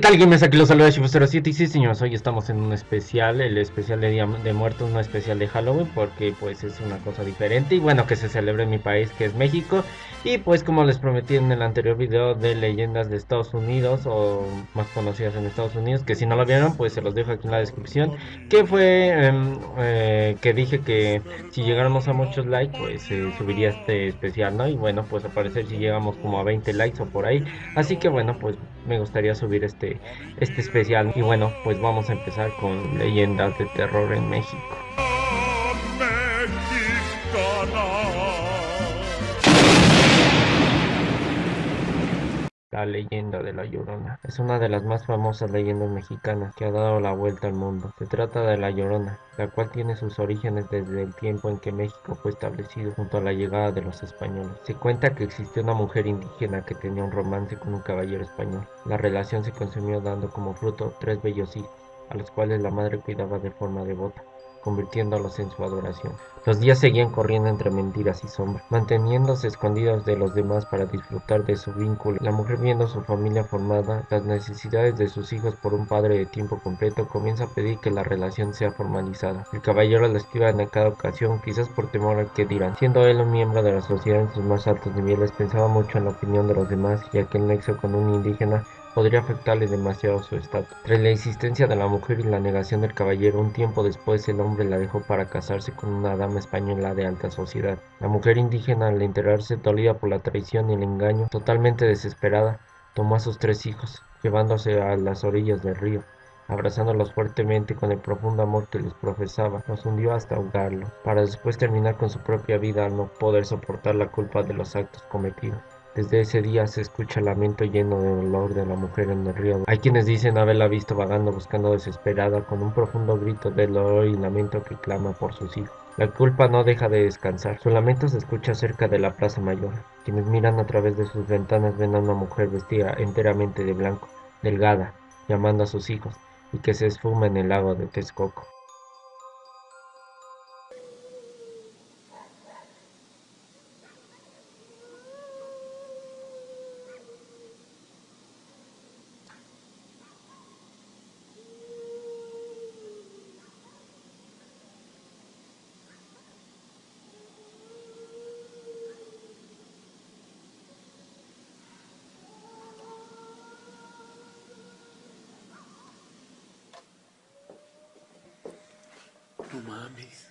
¿qué tal? Aquí los saluda Shifu07 y sí señores, hoy estamos en un especial, el especial de Día de Muertos, no especial de Halloween porque pues es una cosa diferente y bueno que se celebra en mi país que es México y pues como les prometí en el anterior video de leyendas de Estados Unidos o más conocidas en Estados Unidos, que si no lo vieron pues se los dejo aquí en la descripción, que fue em, eh, que dije que si llegáramos a muchos likes pues subiría este especial, ¿no? Y bueno pues al parecer si llegamos como a 20 likes o por ahí, así que bueno pues me gustaría subir este, este especial. Y bueno, pues vamos a empezar con leyendas de terror en México. La leyenda de la Llorona es una de las más famosas leyendas mexicanas que ha dado la vuelta al mundo. Se trata de la Llorona, la cual tiene sus orígenes desde el tiempo en que México fue establecido junto a la llegada de los españoles. Se cuenta que existió una mujer indígena que tenía un romance con un caballero español. La relación se consumió dando como fruto tres bellos hijos, a los cuales la madre cuidaba de forma devota convirtiéndolos en su adoración. Los días seguían corriendo entre mentiras y sombras, manteniéndose escondidos de los demás para disfrutar de su vínculo. La mujer viendo su familia formada, las necesidades de sus hijos por un padre de tiempo completo, comienza a pedir que la relación sea formalizada. El caballero la esquiva en cada ocasión, quizás por temor al que dirán. Siendo él un miembro de la sociedad en sus más altos niveles, pensaba mucho en la opinión de los demás, ya que el nexo con un indígena podría afectarle demasiado su estatus. Tras la insistencia de la mujer y la negación del caballero, un tiempo después el hombre la dejó para casarse con una dama española de alta sociedad. La mujer indígena, al enterarse dolida por la traición y el engaño, totalmente desesperada, tomó a sus tres hijos, llevándose a las orillas del río. Abrazándolos fuertemente con el profundo amor que les profesaba, los hundió hasta ahogarlos, para después terminar con su propia vida al no poder soportar la culpa de los actos cometidos. Desde ese día se escucha el lamento lleno de dolor de la mujer en el río. Hay quienes dicen haberla visto vagando buscando desesperada con un profundo grito de dolor y lamento que clama por sus hijos. La culpa no deja de descansar. Su lamento se escucha cerca de la Plaza Mayor. Quienes miran a través de sus ventanas ven a una mujer vestida enteramente de blanco, delgada, llamando a sus hijos, y que se esfuma en el lago de Texcoco. No mames.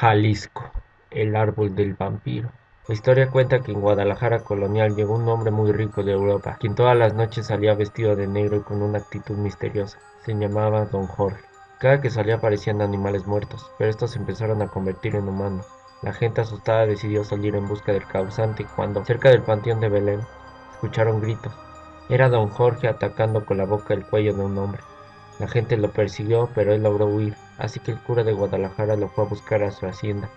Jalisco, el árbol del vampiro. La historia cuenta que en Guadalajara colonial llegó un hombre muy rico de Europa, quien todas las noches salía vestido de negro y con una actitud misteriosa. Se llamaba Don Jorge. Cada que salía aparecían animales muertos, pero estos se empezaron a convertir en humanos. La gente asustada decidió salir en busca del causante cuando, cerca del panteón de Belén, escucharon gritos. Era Don Jorge atacando con la boca el cuello de un hombre. La gente lo persiguió, pero él logró huir, así que el cura de Guadalajara lo fue a buscar a su hacienda.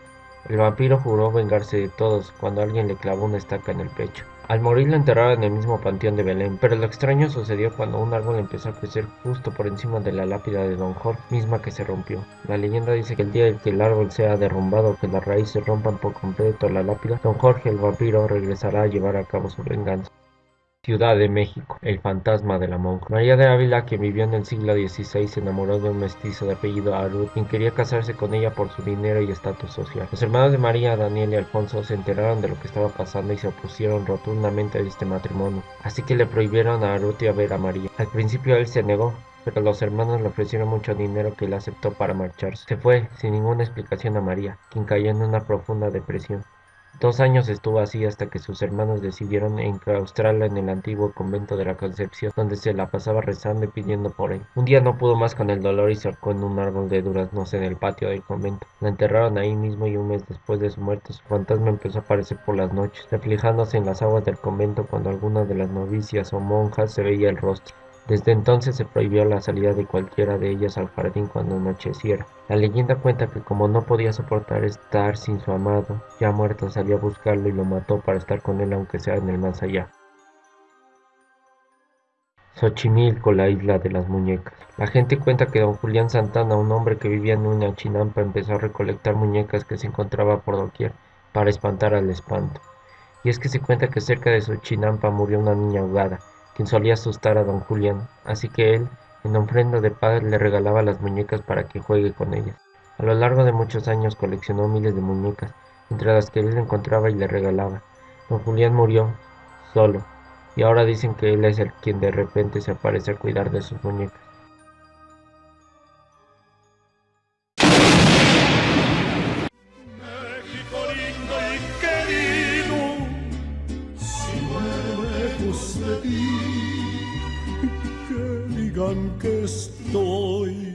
El vampiro juró vengarse de todos cuando alguien le clavó una estaca en el pecho. Al morir lo enterraron en el mismo panteón de Belén, pero lo extraño sucedió cuando un árbol empezó a crecer justo por encima de la lápida de Don Jorge, misma que se rompió. La leyenda dice que el día en que el árbol sea derrumbado o que las raíces rompan por completo la lápida, Don Jorge el vampiro regresará a llevar a cabo su venganza. Ciudad de México, el fantasma de la monja. María de Ávila, que vivió en el siglo XVI, se enamoró de un mestizo de apellido Arud, quien quería casarse con ella por su dinero y estatus social. Los hermanos de María, Daniel y Alfonso se enteraron de lo que estaba pasando y se opusieron rotundamente a este matrimonio, así que le prohibieron a Arud a ver a María. Al principio él se negó, pero los hermanos le ofrecieron mucho dinero que él aceptó para marcharse. Se fue sin ninguna explicación a María, quien cayó en una profunda depresión. Dos años estuvo así hasta que sus hermanos decidieron enclaustrarla en el antiguo convento de la Concepción, donde se la pasaba rezando y pidiendo por él. Un día no pudo más con el dolor y se ahorcó en un árbol de duraznos en el patio del convento. La enterraron ahí mismo y un mes después de su muerte su fantasma empezó a aparecer por las noches, reflejándose en las aguas del convento cuando alguna de las novicias o monjas se veía el rostro. Desde entonces se prohibió la salida de cualquiera de ellas al jardín cuando anocheciera. La leyenda cuenta que como no podía soportar estar sin su amado, ya muerto salió a buscarlo y lo mató para estar con él aunque sea en el más allá. Xochimilco, la isla de las muñecas. La gente cuenta que don Julián Santana, un hombre que vivía en una chinampa, empezó a recolectar muñecas que se encontraba por doquier para espantar al espanto. Y es que se cuenta que cerca de su chinampa murió una niña ahogada, quien solía asustar a don Julián, así que él, en ofrenda de paz, le regalaba las muñecas para que juegue con ellas. A lo largo de muchos años coleccionó miles de muñecas, entre las que él encontraba y le regalaba. Don Julián murió solo, y ahora dicen que él es el quien de repente se aparece a cuidar de sus muñecas. Digan que estoy